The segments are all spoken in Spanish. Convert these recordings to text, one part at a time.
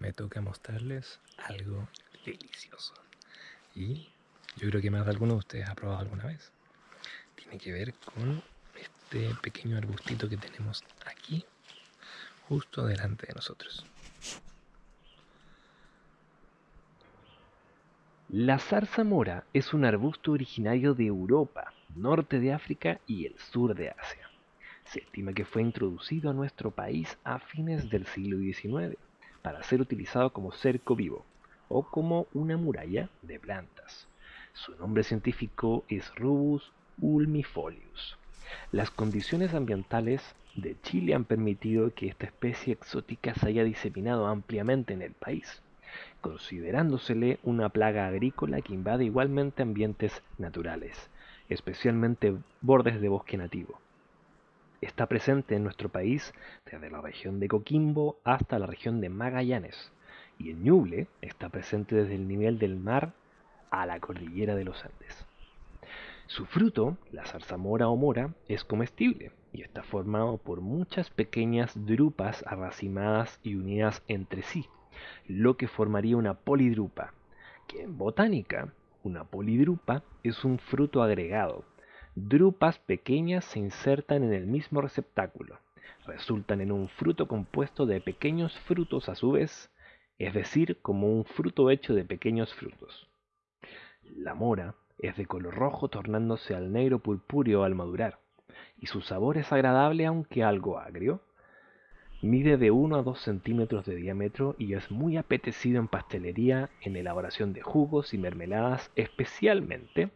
me toca mostrarles algo delicioso. Y yo creo que más de alguno de ustedes ha probado alguna vez. Tiene que ver con este pequeño arbustito que tenemos aquí, justo delante de nosotros. La zarzamora es un arbusto originario de Europa, norte de África y el sur de Asia. Se estima que fue introducido a nuestro país a fines del siglo XIX para ser utilizado como cerco vivo o como una muralla de plantas. Su nombre científico es Rubus ulmifolius. Las condiciones ambientales de Chile han permitido que esta especie exótica se haya diseminado ampliamente en el país, considerándosele una plaga agrícola que invade igualmente ambientes naturales, especialmente bordes de bosque nativo. Está presente en nuestro país desde la región de Coquimbo hasta la región de Magallanes, y en Ñuble está presente desde el nivel del mar a la cordillera de los Andes. Su fruto, la zarzamora o mora, es comestible y está formado por muchas pequeñas drupas arracimadas y unidas entre sí, lo que formaría una polidrupa, que en botánica, una polidrupa es un fruto agregado. Drupas pequeñas se insertan en el mismo receptáculo, resultan en un fruto compuesto de pequeños frutos a su vez, es decir, como un fruto hecho de pequeños frutos. La mora es de color rojo tornándose al negro purpúreo al madurar, y su sabor es agradable aunque algo agrio. Mide de 1 a 2 centímetros de diámetro y es muy apetecido en pastelería, en elaboración de jugos y mermeladas especialmente,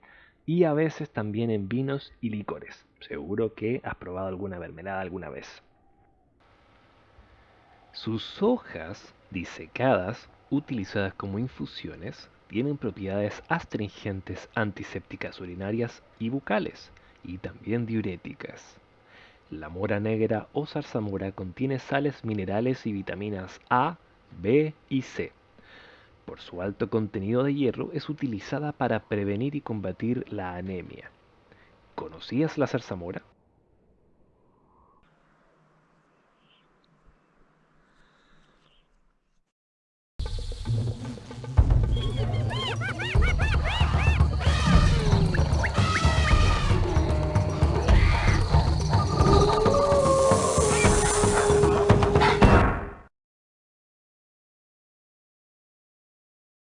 y a veces también en vinos y licores. Seguro que has probado alguna mermelada alguna vez. Sus hojas disecadas, utilizadas como infusiones, tienen propiedades astringentes antisépticas urinarias y bucales, y también diuréticas. La mora negra o zarzamora contiene sales minerales y vitaminas A, B y C. Por su alto contenido de hierro es utilizada para prevenir y combatir la anemia. ¿Conocías la zarzamora?